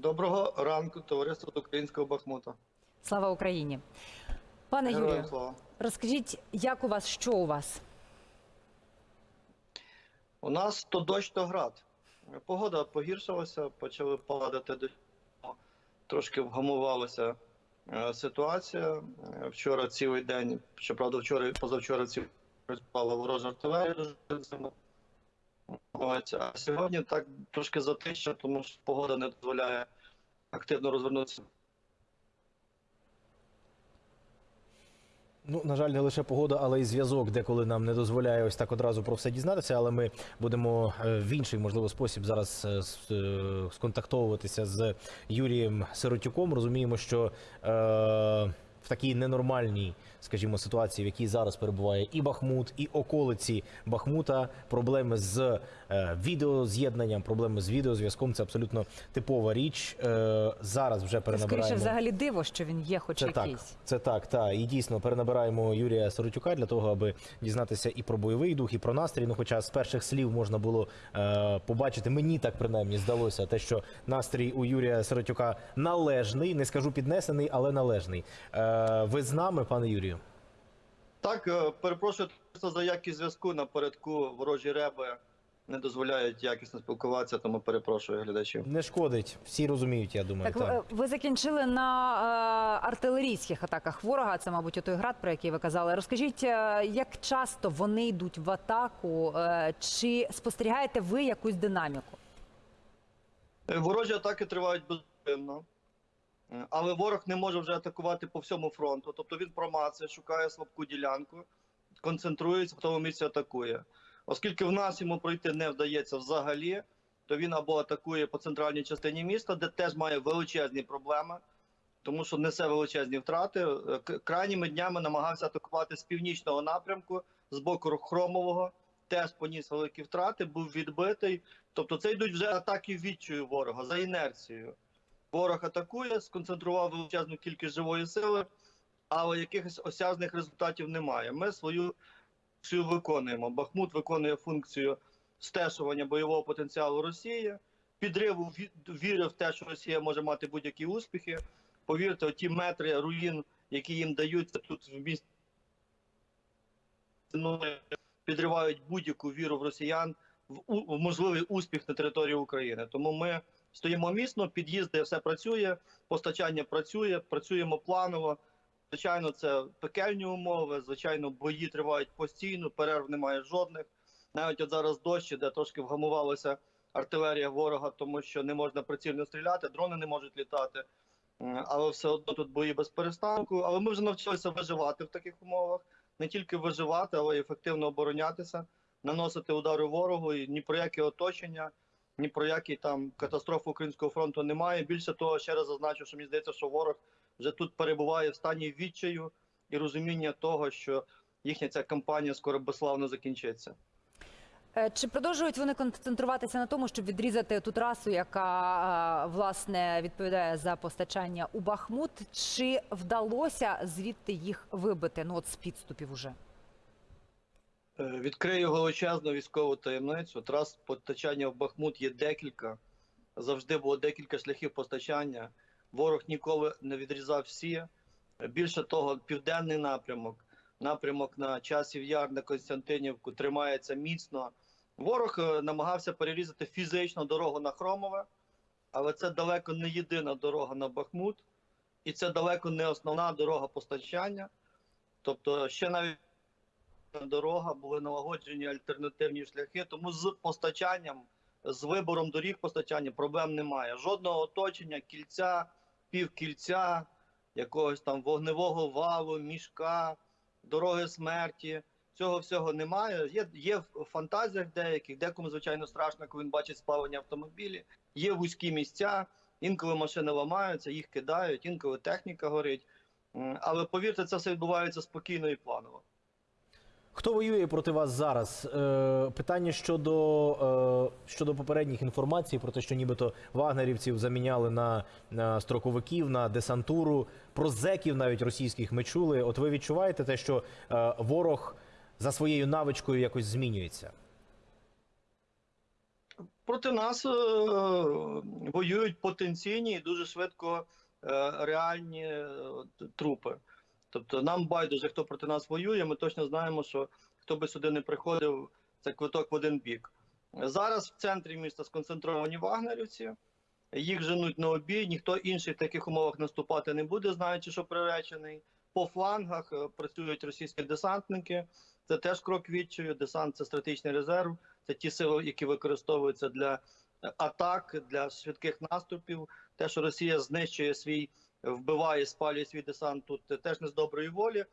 Доброго ранку, товариство українського Бахмута. Слава Україні. Пане Героям Юрію, слава. розкажіть, як у вас, що у вас? У нас то дощ, то град. Погода погіршилася, почали падати до трошки вгамувалася е, ситуація. Вчора цілий день, щоправда, вчора позавчора цілий день спала ворожа артилерія А сьогодні так трошки затища, тому що погода не дозволяє активно розвернутися. Ну, на жаль, не лише погода, але й зв'язок, деколи нам не дозволяє ось так одразу про все дізнатися. Але ми будемо е, в інший, можливо, спосіб зараз е, е, сконтактовуватися з Юрієм Сиротюком. Розуміємо, що е, в такій ненормальній, скажімо, ситуації, в якій зараз перебуває і Бахмут, і околиці Бахмута, проблеми з е, відеоз'єднанням, проблеми з відеозв'язком це абсолютно типова річ. Е, зараз вже перенабираємо. скоріше взагалі диво, що він є, хоч Це так, це так, та і дійсно перенабираємо Юрія Соротюка для того, аби дізнатися і про бойовий дух, і про настрій. Ну, хоча з перших слів можна було е, побачити, мені так принаймні здалося, те, що настрій у Юрія Сиротюка належний, не скажу піднесений, але належний. Е, ви з нами, пане Юрію? Так, е, перепрошую просто за якість зв'язку напередку ворожі реби не дозволяють якісно спілкуватися, тому перепрошую глядачів. Не шкодить, всі розуміють, я думаю. Так, та. е, ви закінчили на е, артилерійських атаках ворога. Це, мабуть, той град, про який ви казали. Розкажіть, е, як часто вони йдуть в атаку? Е, чи спостерігаєте ви якусь динаміку? Ворожі атаки тривають безупинно, Е, але ворог не може вже атакувати по всьому фронту. Тобто він промацує, шукає слабку ділянку, концентрується, в тому місці атакує. Оскільки в нас йому пройти не вдається взагалі, то він або атакує по центральній частині міста, де теж має величезні проблеми, тому що несе величезні втрати. Е, Крайніми днями намагався атакувати з північного напрямку, з боку Хромового, теж поніс великі втрати, був відбитий. Тобто це йдуть вже атаки відчую ворога за інерцією. Ворог атакує, сконцентрував величезну кількість живої сили, але якихось осяжних результатів немає. Ми свою функцію виконуємо. Бахмут виконує функцію стешування бойового потенціалу Росії, підриву ві- віри в те, що Росія може мати будь-які успіхи. Повірте, ті метри руїн, які їм даються тут в місті, підривають будь-яку віру в росіян в можливий успіх на території України. Тому ми стоїмо міцно, під'їзди, все працює, постачання працює, працюємо планово. Звичайно, це пекельні умови. Звичайно, бої тривають постійно, перерв немає жодних. Навіть от зараз дощ, де трошки вгамувалася артилерія ворога, тому що не можна прицільно стріляти, дрони не можуть літати. Але все одно тут бої без перестанку. Але ми вже навчилися виживати в таких умовах, не тільки виживати, але й ефективно оборонятися, наносити удари ворогу. І ні про яке оточення, ні про які там катастрофи українського фронту немає. Більше того, ще раз зазначу, що мені здається, що ворог вже тут перебуває в стані відчаю і розуміння того, що їхня ця кампанія скоро безславно закінчиться. Е, Чи продовжують вони концентруватися на тому, щоб відрізати ту трасу, яка е, власне відповідає за постачання у Бахмут? Чи вдалося звідти їх вибити? Ну от з підступів уже. Е, Відкрию величезну військову таємницю. Трас постачання в Бахмут є декілька. Завжди було декілька шляхів постачання. Ворог ніколи не відрізав всі. Більше того, південний напрямок, напрямок на часів яр на Константинівку тримається міцно. Ворог е, намагався перерізати фізично дорогу на Хромове, але це далеко не єдина дорога на Бахмут, і це далеко не основна дорога постачання. Тобто, ще навіть дорога, були налагоджені альтернативні шляхи. Тому з постачанням, з вибором доріг постачання проблем немає. Жодного оточення, кільця, півкільця, якогось там вогневого валу, мішка, дороги смерті. Цього всього немає. Є, є в фантазіях деяких, декому, звичайно, страшно, коли він бачить спалені автомобілі. Є вузькі місця, інколи машини ламаються, їх кидають, інколи техніка горить. Але повірте, це все відбувається спокійно і планово. Хто воює проти вас зараз? Е, питання щодо, е, щодо попередніх інформацій про те, що нібито вагнерівців заміняли на, на строковиків, на десантуру, про зеків навіть російських ми чули. От ви відчуваєте те, що е, ворог за своєю навичкою якось змінюється? проти нас е, воюють потенційні і дуже швидко е, реальні е, трупи. Тобто нам байдуже, хто проти нас воює. Ми точно знаємо, що хто би сюди не приходив, це квиток в один бік. Зараз в центрі міста сконцентровані вагнерівці. Їх женуть на обій, ніхто інший в таких умовах наступати не буде, знаючи, що приречений. По флангах е, працюють російські десантники. Це теж крок відчаю. Десант це стратегічний резерв. Це ті сили, які використовуються для атак, для швидких наступів. Те, що Росія знищує свій, вбиває, спалює свій десант, тут теж не з доброї волі.